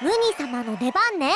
ムニ様の出番ね。